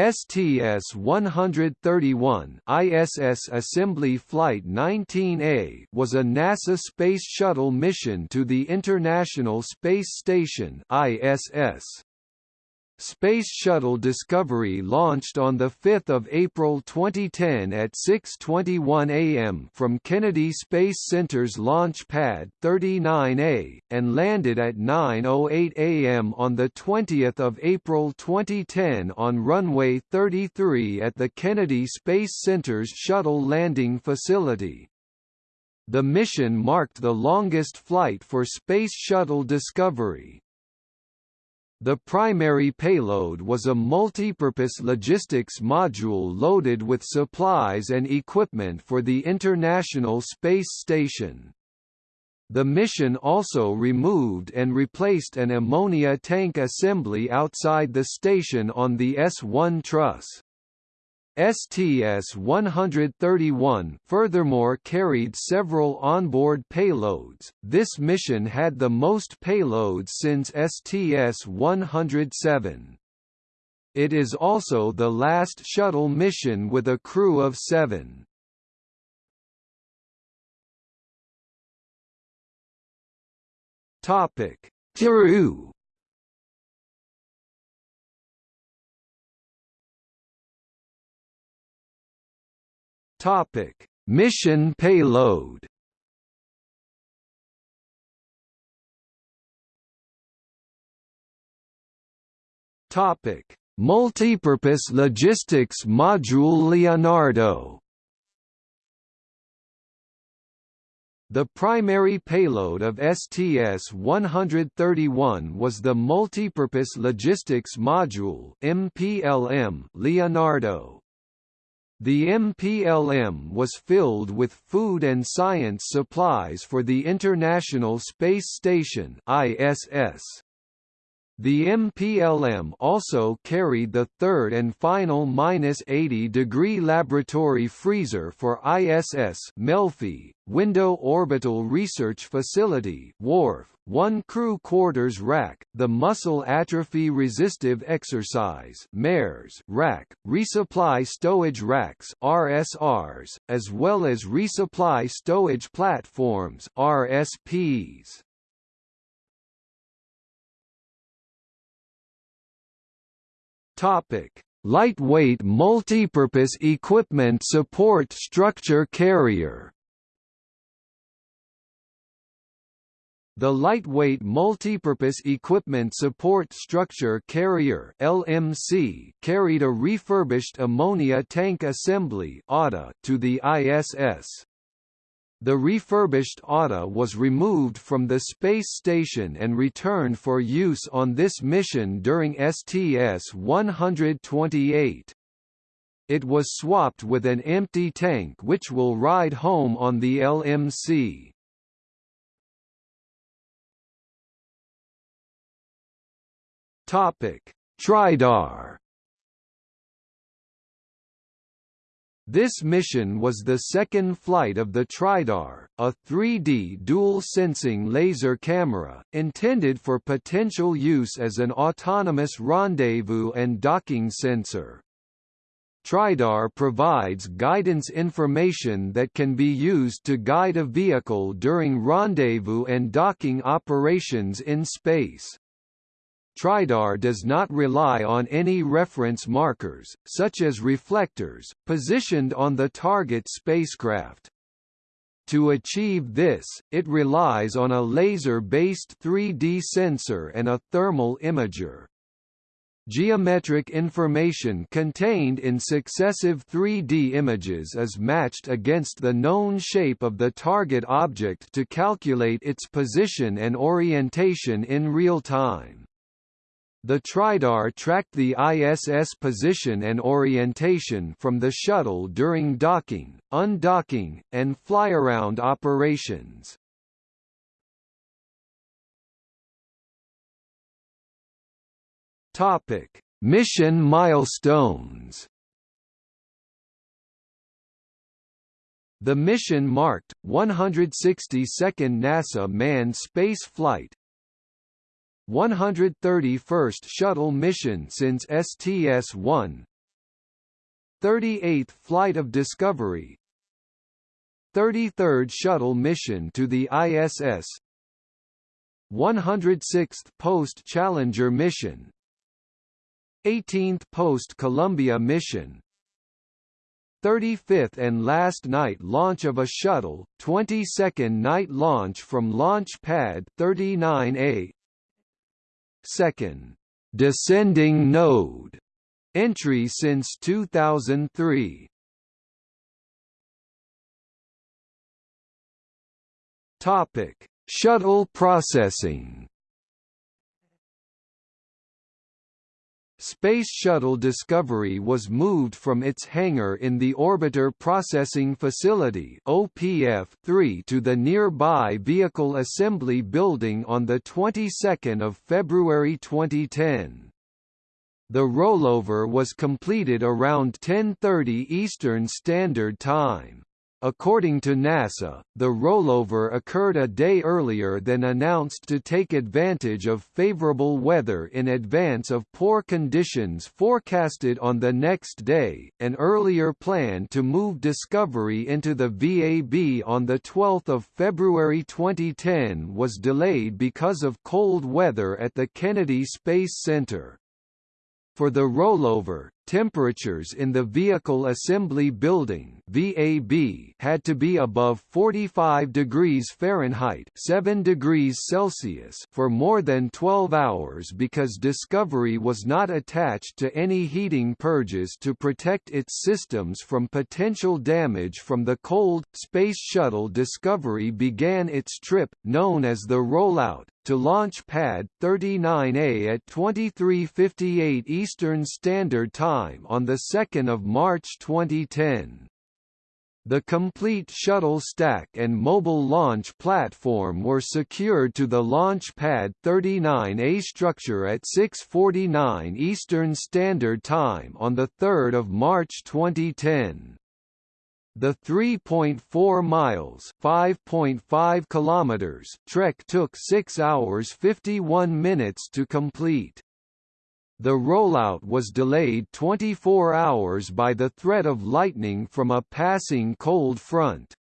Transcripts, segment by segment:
STS-131 ISS Assembly Flight 19A was a NASA Space Shuttle mission to the International Space Station ISS. Space Shuttle Discovery launched on 5 April 2010 at 6.21 am from Kennedy Space Center's Launch Pad 39A, and landed at 9.08 am on 20 April 2010 on runway 33 at the Kennedy Space Center's Shuttle Landing Facility. The mission marked the longest flight for Space Shuttle Discovery, the primary payload was a multipurpose logistics module loaded with supplies and equipment for the International Space Station. The mission also removed and replaced an ammonia tank assembly outside the station on the S-1 truss. STS-131 furthermore carried several onboard payloads. This mission had the most payloads since STS-107. It is also the last shuttle mission with a crew of seven. Topic: Topic: Mission payload. Topic: Multipurpose Logistics Module Leonardo. The primary payload of STS-131 was the Multipurpose Logistics Module Leonardo. The MPLM was filled with food and science supplies for the International Space Station ISS. The MPLM also carried the third and final -80-degree laboratory freezer for ISS Melfi, Window Orbital Research Facility WORF, one crew quarters rack, the Muscle Atrophy Resistive Exercise MARES rack, resupply stowage racks RSRs, as well as resupply stowage platforms RSPs. Topic: Lightweight multipurpose equipment support structure carrier. The Lightweight Multipurpose Equipment Support Structure Carrier (LMC) carried a refurbished ammonia tank assembly to the ISS. The refurbished ATA was removed from the space station and returned for use on this mission during STS-128. It was swapped with an empty tank which will ride home on the LMC. Topic: Tridar This mission was the second flight of the Tridar, a 3D dual-sensing laser camera, intended for potential use as an autonomous rendezvous and docking sensor. Tridar provides guidance information that can be used to guide a vehicle during rendezvous and docking operations in space. Tridar does not rely on any reference markers, such as reflectors, positioned on the target spacecraft. To achieve this, it relies on a laser-based 3D sensor and a thermal imager. Geometric information contained in successive 3D images is matched against the known shape of the target object to calculate its position and orientation in real time. The Tridar tracked the ISS position and orientation from the shuttle during docking, undocking, and flyaround operations. Topic: Mission milestones. The mission marked 162nd NASA manned space flight, 131st shuttle mission since STS-1 38th flight of Discovery. 33rd shuttle mission to the ISS 106th post-Challenger mission. 18th post-Columbia mission. 35th and last night launch of a shuttle, 22nd night launch from Launch Pad 39A Second, descending node entry since 2003. Topic: Shuttle processing. Space Shuttle Discovery was moved from its hangar in the Orbiter Processing Facility OPF-3 to the nearby Vehicle Assembly Building on the 22nd of February 2010. The rollover was completed around 10:30 Eastern Standard Time. According to NASA, the rollover occurred a day earlier than announced to take advantage of favorable weather in advance of poor conditions forecasted on the next day. An earlier plan to move Discovery into the VAB on the 12th of February 2010 was delayed because of cold weather at the Kennedy Space Center. For the rollover, temperatures in the Vehicle Assembly Building VAB had to be above 45 degrees Fahrenheit 7 degrees Celsius for more than 12 hours because Discovery was not attached to any heating purges to protect its systems from potential damage from the cold. Space Shuttle Discovery began its trip, known as the rollout, to launch pad 39A at 23:58 Eastern Standard Time on the 2nd of March 2010. The complete shuttle stack and mobile launch platform were secured to the launch pad 39A structure at 6:49 Eastern Standard Time on the 3rd of March 2010. The 3.4 miles (5.5 kilometers) trek took 6 hours 51 minutes to complete. The rollout was delayed 24 hours by the threat of lightning from a passing cold front.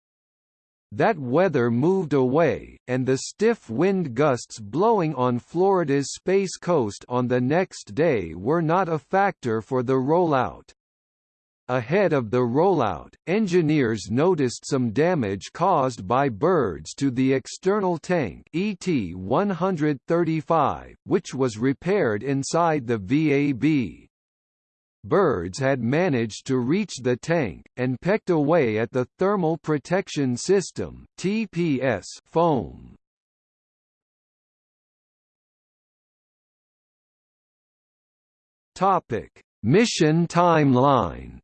That weather moved away, and the stiff wind gusts blowing on Florida's Space Coast on the next day were not a factor for the rollout. Ahead of the rollout, engineers noticed some damage caused by birds to the external tank ET-135, which was repaired inside the VAB. Birds had managed to reach the tank, and pecked away at the Thermal Protection System TPS foam. Mission timeline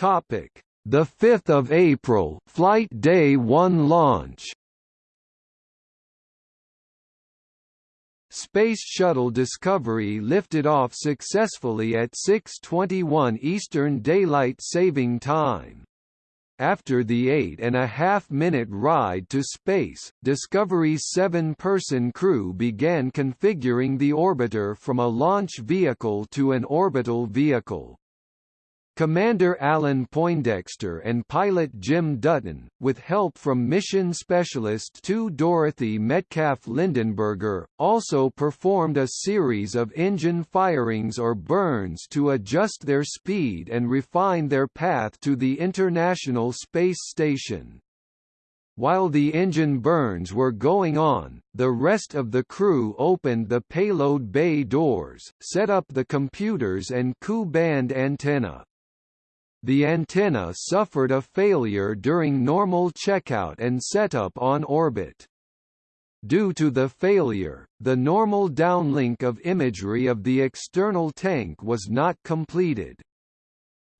Topic: The 5th of April, flight day 1 launch. Space Shuttle Discovery lifted off successfully at 6:21 Eastern Daylight Saving Time. After the eight and a half minute ride to space, Discovery's seven-person crew began configuring the orbiter from a launch vehicle to an orbital vehicle. Commander Alan Poindexter and pilot Jim Dutton, with help from mission specialist 2 Dorothy Metcalf Lindenberger, also performed a series of engine firings or burns to adjust their speed and refine their path to the International Space Station. While the engine burns were going on, the rest of the crew opened the payload bay doors, set up the computers and Ku-band antenna. The antenna suffered a failure during normal checkout and setup on orbit. Due to the failure, the normal downlink of imagery of the external tank was not completed.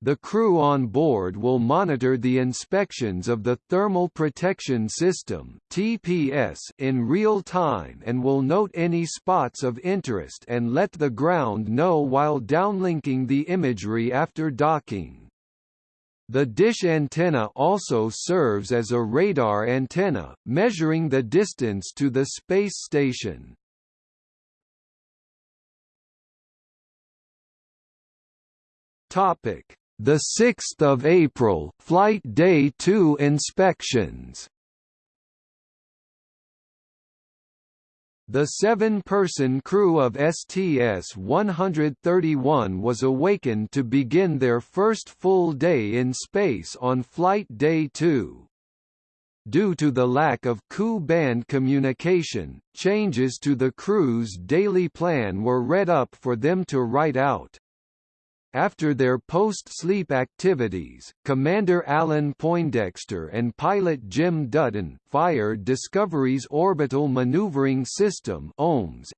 The crew on board will monitor the inspections of the Thermal Protection System (TPS) in real time and will note any spots of interest and let the ground know while downlinking the imagery after docking. The dish antenna also serves as a radar antenna, measuring the distance to the space station. Topic: The 6th of April, flight day 2 inspections. The seven-person crew of STS-131 was awakened to begin their first full day in space on Flight Day 2. Due to the lack of Ku-band communication, changes to the crew's daily plan were read up for them to write out. After their post-sleep activities, Commander Alan Poindexter and pilot Jim Dutton fired Discovery's Orbital Maneuvering System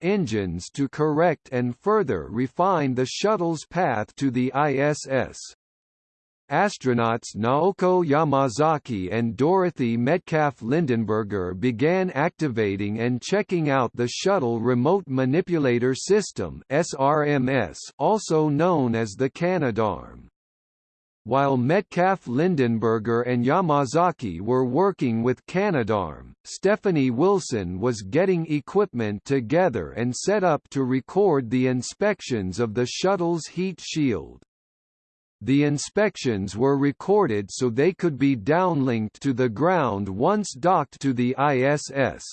engines to correct and further refine the shuttle's path to the ISS. Astronauts Naoko Yamazaki and Dorothy Metcalf Lindenberger began activating and checking out the Shuttle Remote Manipulator System SRMS, also known as the Canadarm. While Metcalf Lindenberger and Yamazaki were working with Canadarm, Stephanie Wilson was getting equipment together and set up to record the inspections of the shuttle's heat shield. The inspections were recorded so they could be downlinked to the ground once docked to the ISS.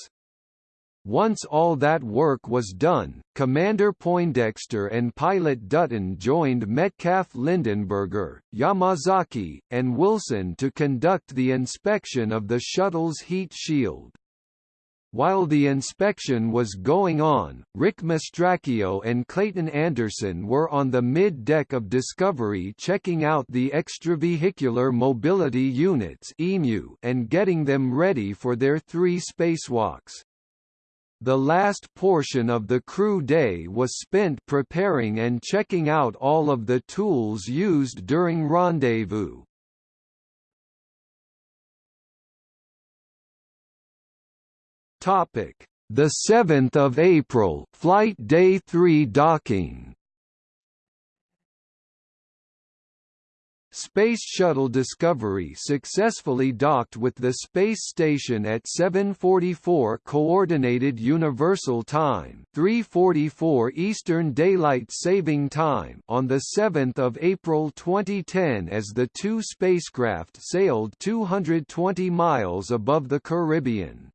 Once all that work was done, Commander Poindexter and pilot Dutton joined Metcalf Lindenberger, Yamazaki, and Wilson to conduct the inspection of the shuttle's heat shield. While the inspection was going on, Rick Mastracchio and Clayton Anderson were on the mid-deck of Discovery checking out the extravehicular mobility units and getting them ready for their three spacewalks. The last portion of the crew day was spent preparing and checking out all of the tools used during rendezvous. Topic: The 7th of April, flight day 3 docking. Space Shuttle Discovery successfully docked with the space station at 7:44 coordinated universal time, 3:44 Eastern Daylight Saving Time on the 7th of April 2010 as the two spacecraft sailed 220 miles above the Caribbean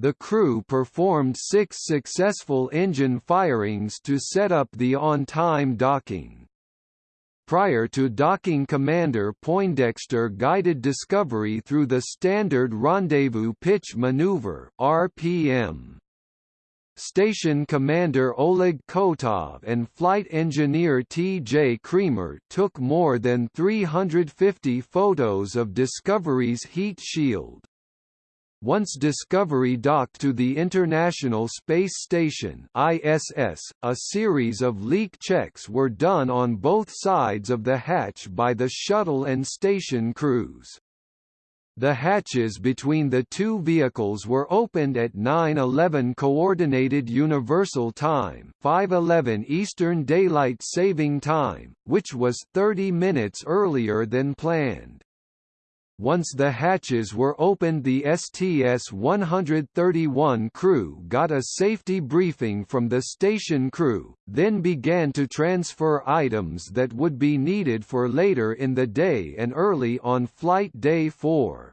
the crew performed six successful engine firings to set up the on-time docking. Prior to docking Commander Poindexter guided Discovery through the Standard Rendezvous Pitch Maneuver RPM. Station Commander Oleg Kotov and Flight Engineer T.J. Creamer took more than 350 photos of Discovery's heat shield. Once Discovery docked to the International Space Station ISS, a series of leak checks were done on both sides of the hatch by the shuttle and station crews. The hatches between the two vehicles were opened at 9:11 coordinated universal time, 5:11 Eastern Daylight Saving Time, which was 30 minutes earlier than planned. Once the hatches were opened the STS-131 crew got a safety briefing from the station crew, then began to transfer items that would be needed for later in the day and early on flight day 4.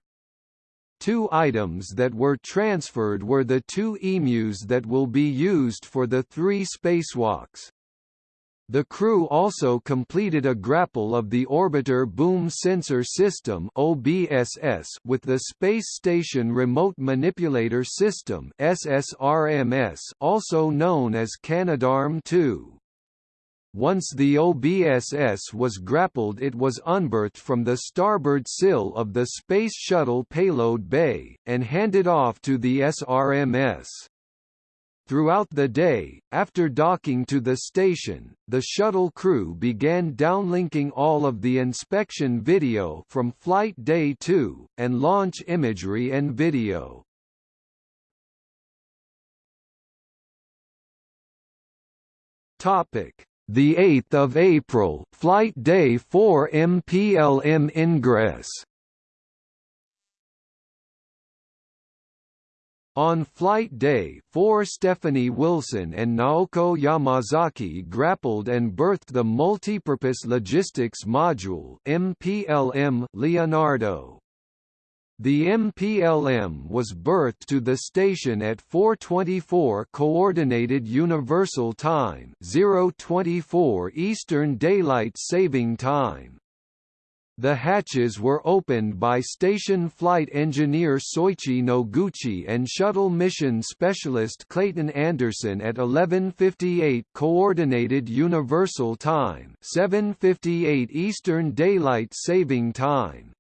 Two items that were transferred were the two EMUs that will be used for the three spacewalks. The crew also completed a grapple of the Orbiter Boom Sensor System (OBSS) with the Space Station Remote Manipulator System (SSRMS), also known as Canadarm2. Once the OBSS was grappled it was unberthed from the starboard sill of the Space Shuttle payload bay, and handed off to the SRMS. Throughout the day, after docking to the station, the shuttle crew began downlinking all of the inspection video from Flight Day 2, and launch imagery and video. Topic: The 8th of April, Flight Day 4 MPLM ingress. On flight day 4 Stephanie Wilson and Naoko Yamazaki grappled and berthed the Multipurpose Logistics Module MPLM Leonardo. The MPLM was berthed to the station at 4:24 Coordinated Universal Time, 024 Eastern Daylight Saving Time. The hatches were opened by station flight engineer Soichi Noguchi and shuttle mission specialist Clayton Anderson at 11:58 coordinated universal time, 7:58 Eastern Daylight Saving Time.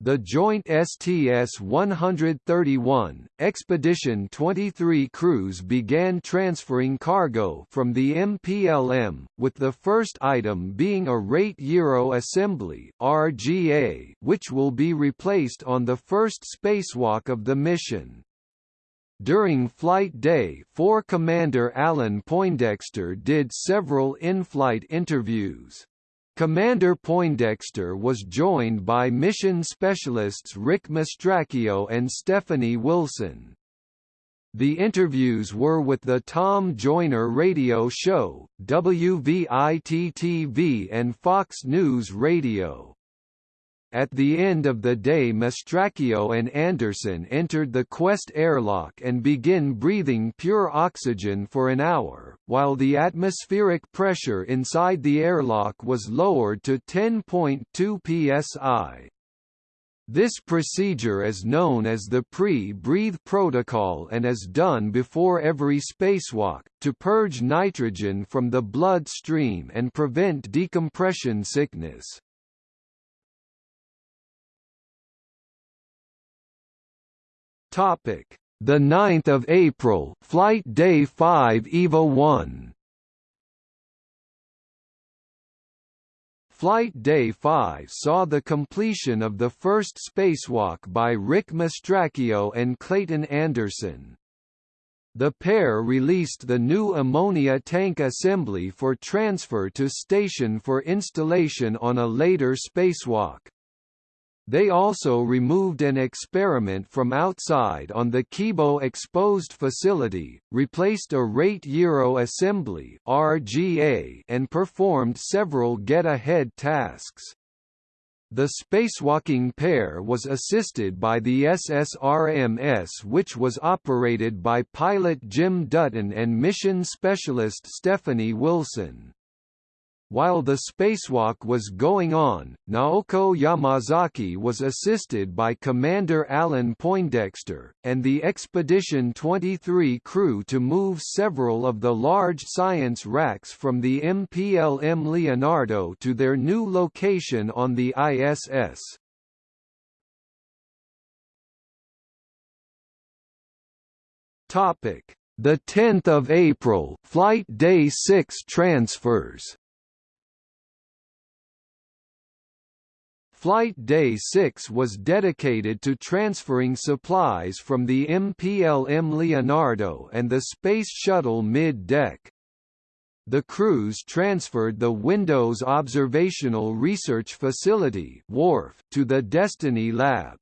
The joint STS-131, Expedition 23 crews began transferring cargo from the MPLM, with the first item being a Rate Gyro Assembly RGA, which will be replaced on the first spacewalk of the mission. During flight day 4 Commander Alan Poindexter did several in-flight interviews. Commander Poindexter was joined by mission specialists Rick Mastracchio and Stephanie Wilson. The interviews were with the Tom Joyner radio show, WVIT-TV and Fox News Radio. At the end of the day Mastracchio and Anderson entered the Quest airlock and begin breathing pure oxygen for an hour, while the atmospheric pressure inside the airlock was lowered to 10.2 psi. This procedure is known as the pre-breathe protocol and is done before every spacewalk, to purge nitrogen from the blood stream and prevent decompression sickness. Topic: The 9th of April, flight day 5 EVA 1. Flight Day 5 saw the completion of the first spacewalk by Rick Mastracchio and Clayton Anderson. The pair released the new ammonia tank assembly for transfer to station for installation on a later spacewalk. They also removed an experiment from outside on the Kibo exposed facility, replaced a rate gyro assembly RGA and performed several get-ahead tasks. The spacewalking pair was assisted by the SSRMS which was operated by pilot Jim Dutton and mission specialist Stephanie Wilson. While the spacewalk was going on, Naoko Yamazaki was assisted by Commander Alan Poindexter, and the Expedition 23 crew to move several of the large science racks from the MPLM Leonardo to their new location on the ISS. The 10th of April, Flight Day 6 transfers Flight Day 6 was dedicated to transferring supplies from the MPLM Leonardo and the Space Shuttle mid-deck. The crews transferred the Windows Observational Research Facility to the Destiny Lab.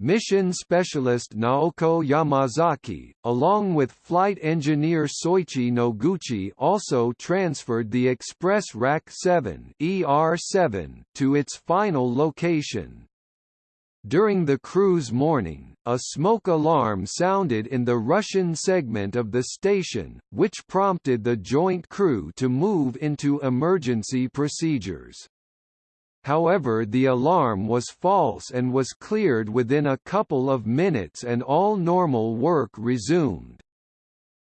Mission specialist Naoko Yamazaki, along with flight engineer Soichi Noguchi also transferred the Express Rack 7 ER7 to its final location. During the cruise morning, a smoke alarm sounded in the Russian segment of the station, which prompted the joint crew to move into emergency procedures. However the alarm was false and was cleared within a couple of minutes and all normal work resumed.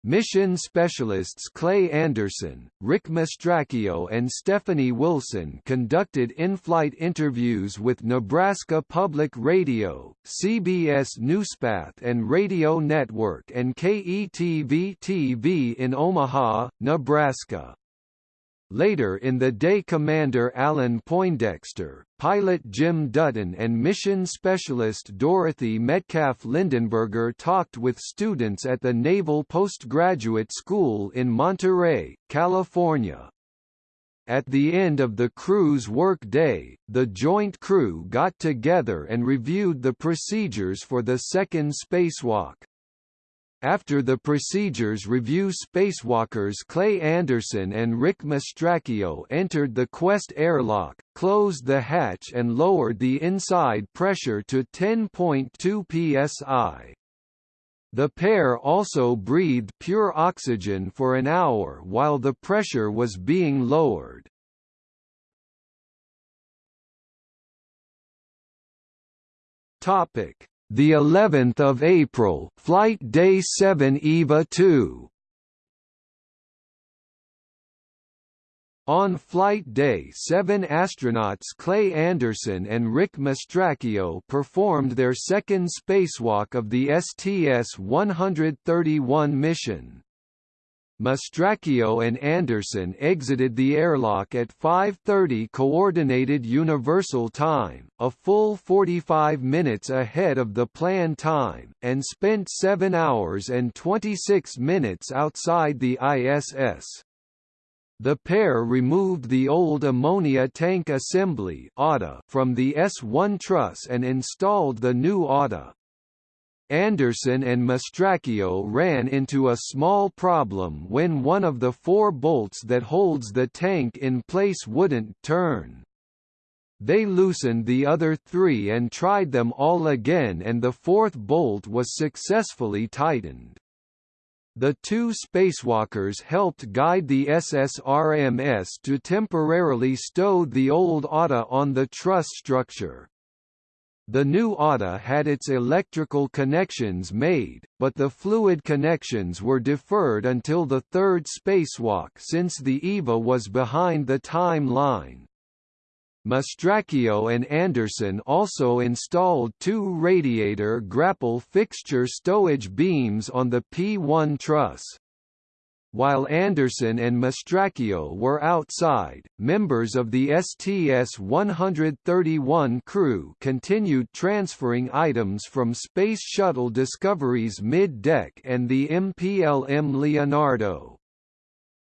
Mission specialists Clay Anderson, Rick Mastracchio and Stephanie Wilson conducted in-flight interviews with Nebraska Public Radio, CBS Newspath and Radio Network and KETV-TV in Omaha, Nebraska. Later in the day Commander Alan Poindexter, pilot Jim Dutton and mission specialist Dorothy Metcalf Lindenberger talked with students at the Naval Postgraduate School in Monterey, California. At the end of the crew's work day, the joint crew got together and reviewed the procedures for the second spacewalk. After the procedures review spacewalkers Clay Anderson and Rick Mastracchio entered the Quest airlock, closed the hatch and lowered the inside pressure to 10.2 psi. The pair also breathed pure oxygen for an hour while the pressure was being lowered. Topic: The 11th of April, flight day 7 EVA 2. On Flight Day 7 astronauts Clay Anderson and Rick Mastracchio performed their second spacewalk of the STS-131 mission. Mastracchio and Anderson exited the airlock at 5.30 Coordinated Universal Time, a full 45 minutes ahead of the planned time, and spent 7 hours and 26 minutes outside the ISS. The pair removed the old ammonia tank assembly from the S1 truss and installed the new ATA. Anderson and Mastracchio ran into a small problem when one of the four bolts that holds the tank in place wouldn't turn. They loosened the other three and tried them all again and the fourth bolt was successfully tightened. The two spacewalkers helped guide the SSRMS to temporarily stow the old ATA on the truss structure. The new ATA had its electrical connections made, but the fluid connections were deferred until the third spacewalk since the EVA was behind the timeline. Mastracchio and Anderson also installed two radiator grapple fixture stowage beams on the P1 truss. While Anderson and Mastracchio were outside, members of the STS-131 crew continued transferring items from Space Shuttle Discovery's mid-deck and the MPLM Leonardo.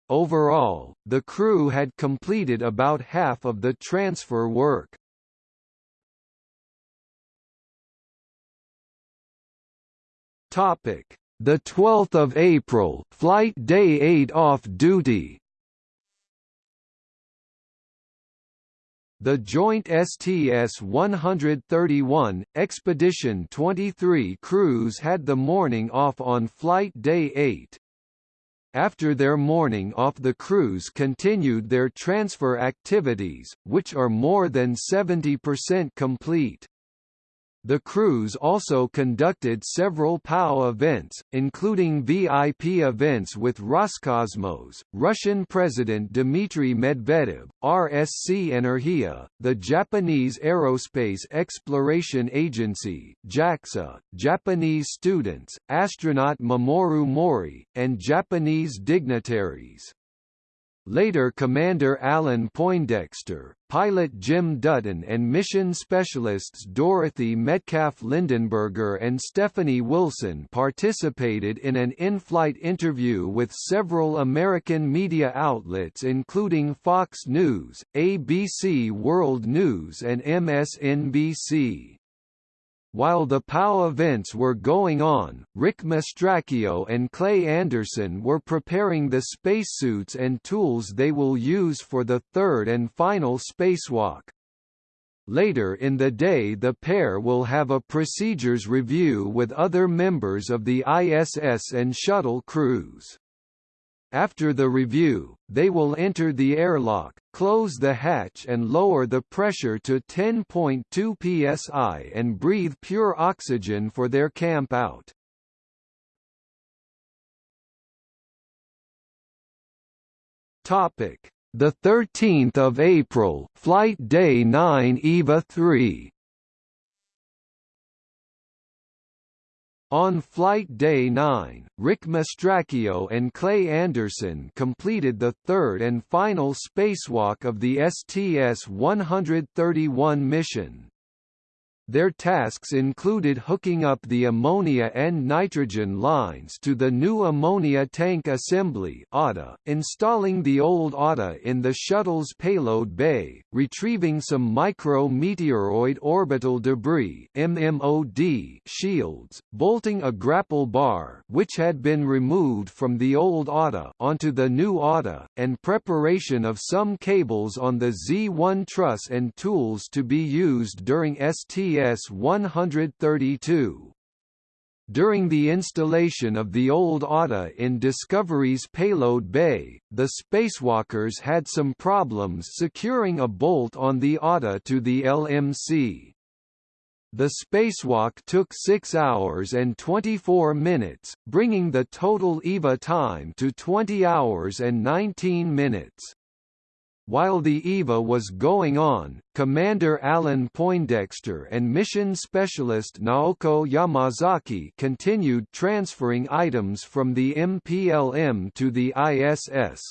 Overall, the crew had completed about half of the transfer work. Topic: The 12th of April, flight day 8 off duty. The joint STS-131, Expedition 23 crews had the morning off on flight day 8. After their morning off the crews continued their transfer activities, which are more than 70% complete. The crews also conducted several POW events, including VIP events with Roscosmos, Russian President Dmitry Medvedev, RSC Energia, the Japanese Aerospace Exploration Agency JAXA, Japanese students, astronaut Mamoru Mohri, and Japanese dignitaries. Later Commander Alan Poindexter, pilot Jim Dutton and mission specialists Dorothy Metcalf Lindenberger and Stephanie Wilson participated in an in-flight interview with several American media outlets including Fox News, ABC World News and MSNBC. While the POW events were going on, Rick Mastracchio and Clay Anderson were preparing the spacesuits and tools they will use for the third and final spacewalk. Later in the day the pair will have a procedures review with other members of the ISS and shuttle crews. After the review, they will enter the airlock, close the hatch and lower the pressure to 10.2 psi and breathe pure oxygen for their camp out. Topic: The 13th of April, flight day 9 EVA 3. On Flight Day 9, Rick Mastracchio and Clay Anderson completed the third and final spacewalk of the STS-131 mission. Their tasks included hooking up the ammonia and nitrogen lines to the new ammonia tank assembly (ATA), installing the old ATA in the shuttle's payload bay, retrieving some micro-meteoroid orbital debris (MMOD) shields, bolting a grapple bar which had been removed from the old ATA onto the new ATA, and preparation of some cables on the Z1 truss and tools to be used during ST STS-132. During the installation of the old ATA in Discovery's payload bay, the spacewalkers had some problems securing a bolt on the ATA to the LMC. The spacewalk took 6 hours and 24 minutes, bringing the total EVA time to 20 hours and 19 minutes. While the EVA was going on, Commander Alan Poindexter and mission specialist Naoko Yamazaki continued transferring items from the MPLM to the ISS.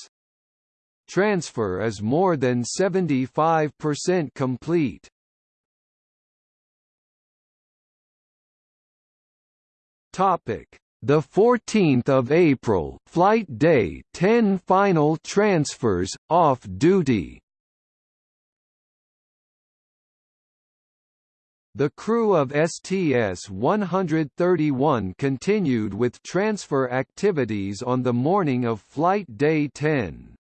Transfer is more than 75% complete. Topic the 14th of April, flight day 10 final transfers off duty. The crew of STS-131 continued with transfer activities on the morning of flight day 10.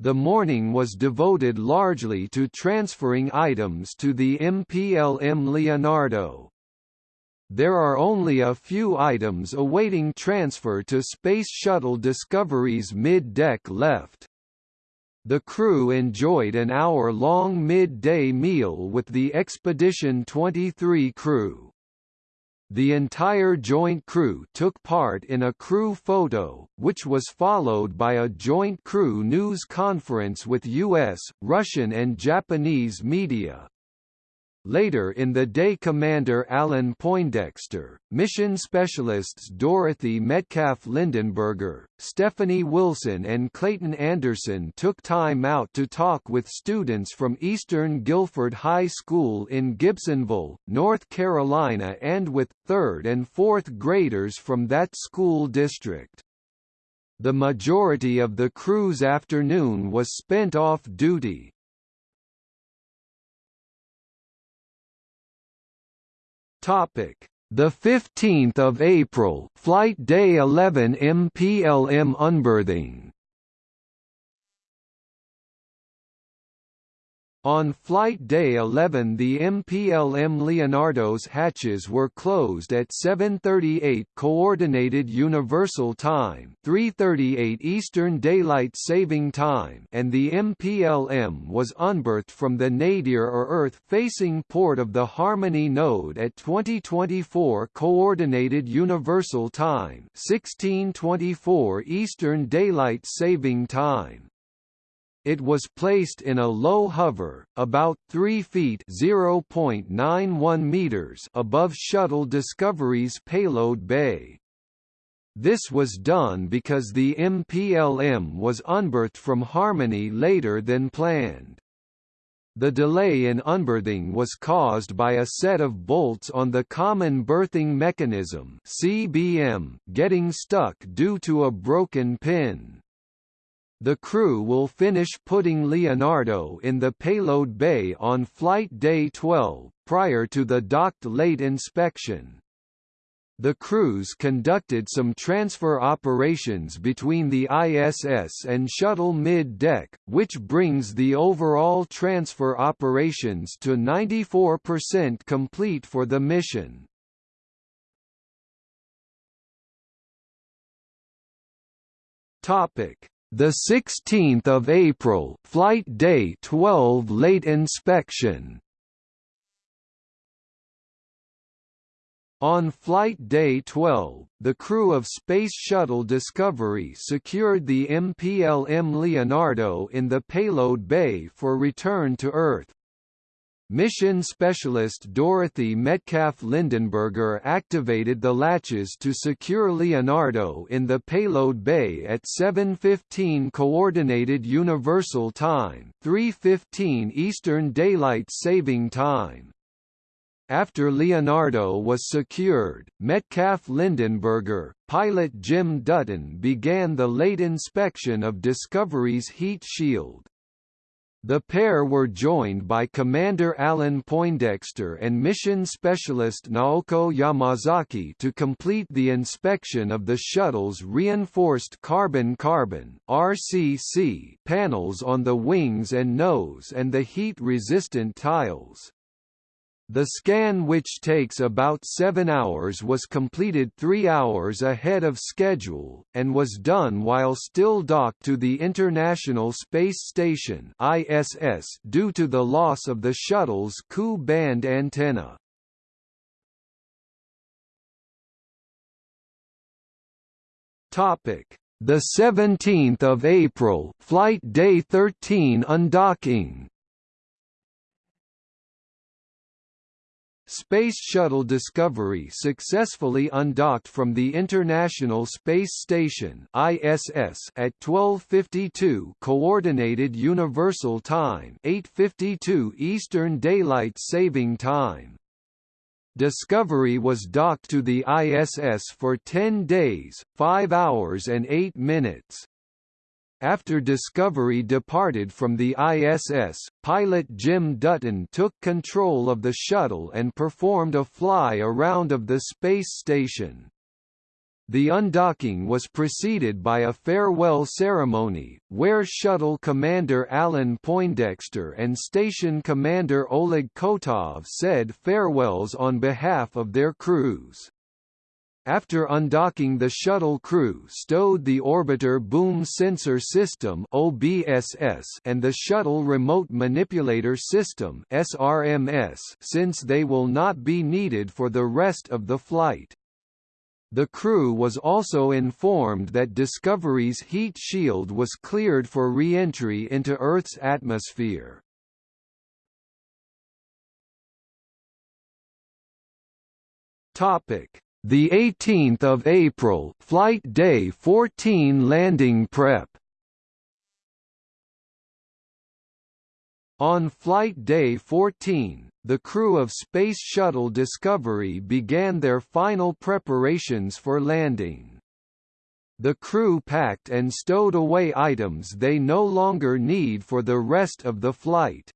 The morning was devoted largely to transferring items to the MPLM Leonardo. There are only a few items awaiting transfer to Space Shuttle Discovery's mid-deck left. The crew enjoyed an hour-long mid-day meal with the Expedition 23 crew. The entire joint crew took part in a crew photo, which was followed by a joint crew news conference with U.S., Russian and Japanese media. Later in the day Commander Alan Poindexter, mission specialists Dorothy Metcalf Lindenberger, Stephanie Wilson and Clayton Anderson took time out to talk with students from Eastern Guilford High School in Gibsonville, North Carolina and with 3rd and 4th graders from that school district. The majority of the crew's afternoon was spent off duty, Topic: The 15th of April, flight day 11 MPLM unberthing. On flight day 11 the MPLM Leonardo's hatches were closed at 7.38 Coordinated Universal Time 3.38 Eastern Daylight Saving Time and the MPLM was unberthed from the nadir or Earth-facing port of the Harmony node at 2024 Coordinated Universal Time 1624 Eastern Daylight Saving Time. It was placed in a low hover, about 3 feet (0.91 meters) above Shuttle Discovery's payload bay. This was done because the MPLM was unberthed from Harmony later than planned. The delay in unberthing was caused by a set of bolts on the Common Berthing Mechanism (CBM) getting stuck due to a broken pin. The crew will finish putting Leonardo in the payload bay on flight day 12, prior to the docked late inspection. The crews conducted some transfer operations between the ISS and shuttle mid-deck, which brings the overall transfer operations to 94% complete for the mission. Topic: the 16th of April, flight day 12 late inspection. On flight day 12, the crew of Space Shuttle Discovery secured the MPLM Leonardo in the payload bay for return to Earth. Mission specialist Dorothy Metcalf Lindenberger activated the latches to secure Leonardo in the payload bay at 7.15 Coordinated Universal Time 3.15 Eastern Daylight Saving Time. After Leonardo was secured, Metcalf Lindenberger, pilot Jim Dutton began the late inspection of Discovery's heat shield. The pair were joined by Commander Alan Poindexter and mission specialist Naoko Yamazaki to complete the inspection of the shuttle's reinforced carbon-carbon (RCC) panels on the wings and nose and the heat-resistant tiles. The scan which takes about seven hours was completed three hours ahead of schedule, and was done while still docked to the International Space Station ISS due to the loss of the shuttle's Ku-band antenna. The 17th of April, flight day 13 undocking Space Shuttle Discovery successfully undocked from the International Space Station (ISS) at 12:52 Coordinated Universal Time, 8:52 Eastern Daylight Saving Time. Discovery was docked to the ISS for 10 days, 5 hours and 8 minutes. After Discovery departed from the ISS, pilot Jim Dutton took control of the shuttle and performed a fly-around of the space station. The undocking was preceded by a farewell ceremony, where Shuttle Commander Alan Poindexter and Station Commander Oleg Kotov said farewells on behalf of their crews. After undocking the shuttle crew stowed the Orbiter Boom Sensor System OBSS and the Shuttle Remote Manipulator System SRMS since they will not be needed for the rest of the flight. The crew was also informed that Discovery's heat shield was cleared for re-entry into Earth's atmosphere. Topic the 18th of April, flight day 14 landing prep. On flight day 14, the crew of Space Shuttle Discovery began their final preparations for landing. The crew packed and stowed away items they no longer need for the rest of the flight.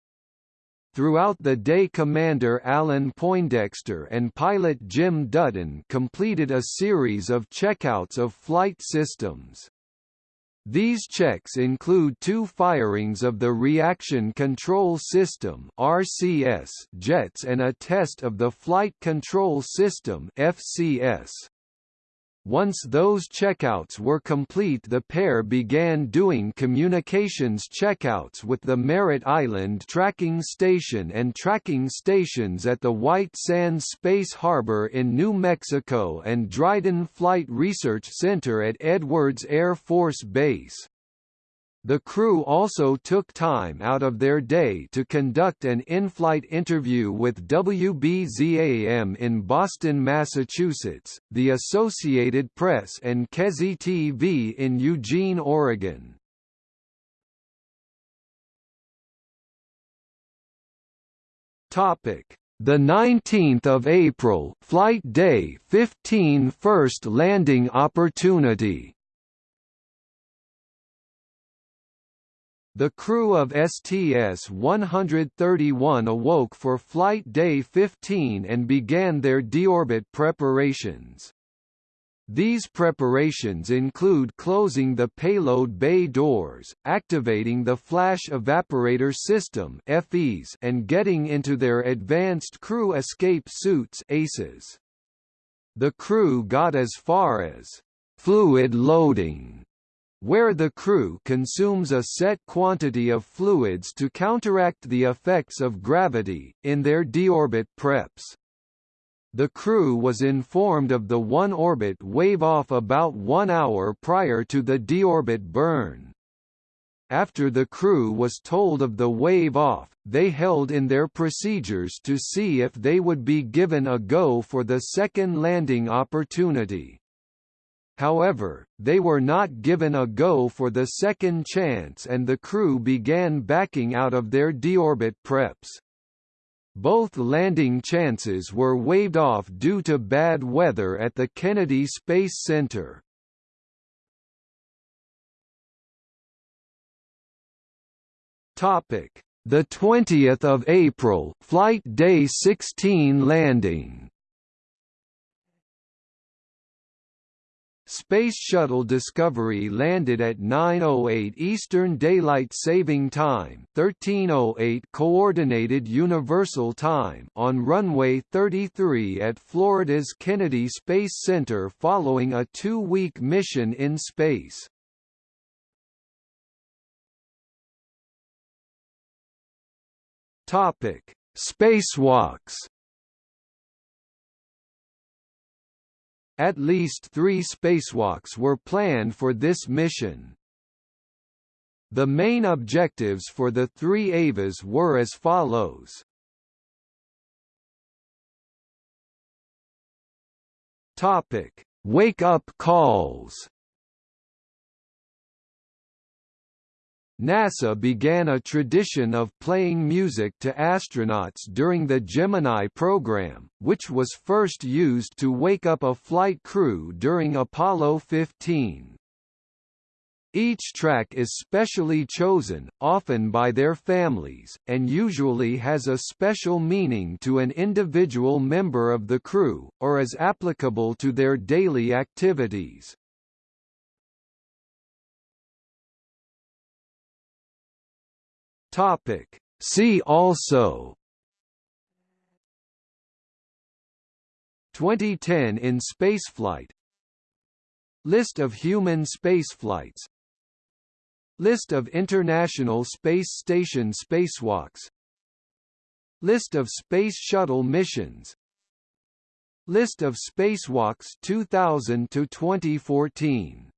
Throughout the day Commander Alan Poindexter and pilot Jim Dutton completed a series of checkouts of flight systems. These checks include two firings of the Reaction Control System RCS jets and a test of the Flight Control System FCS. Once those checkouts were complete the pair began doing communications checkouts with the Merritt Island Tracking Station and tracking stations at the White Sands Space Harbor in New Mexico and Dryden Flight Research Center at Edwards Air Force Base. The crew also took time out of their day to conduct an in-flight interview with WBZAM in Boston, Massachusetts, the Associated Press and KEZI TV in Eugene, Oregon. Topic: The 19th of April, flight day 15 first landing opportunity. The crew of STS-131 awoke for flight day 15 and began their deorbit preparations. These preparations include closing the payload bay doors, activating the flash evaporator system FES and getting into their advanced crew escape suits ACES. The crew got as far as fluid loading where the crew consumes a set quantity of fluids to counteract the effects of gravity, in their deorbit preps. The crew was informed of the one-orbit wave-off about one hour prior to the deorbit burn. After the crew was told of the wave-off, they held in their procedures to see if they would be given a go for the second landing opportunity. However, they were not given a go for the second chance and the crew began backing out of their deorbit preps. Both landing chances were waved off due to bad weather at the Kennedy Space Center. Topic: The 20th of April, flight day 16 landing. Space Shuttle Discovery landed at 9:08 Eastern Daylight Saving Time, 13:08 Coordinated Universal Time on runway 33 at Florida's Kennedy Space Center following a 2-week mission in space. Topic: Spacewalks. At least three spacewalks were planned for this mission. The main objectives for the three EVAs were as follows. Topic: Wake-up calls. NASA began a tradition of playing music to astronauts during the Gemini program, which was first used to wake up a flight crew during Apollo 15. Each track is specially chosen, often by their families, and usually has a special meaning to an individual member of the crew, or is applicable to their daily activities. Topic. See also. 2010 in spaceflight. List of human spaceflights. List of International Space Station spacewalks. List of Space Shuttle missions. List of spacewalks 2000 to 2014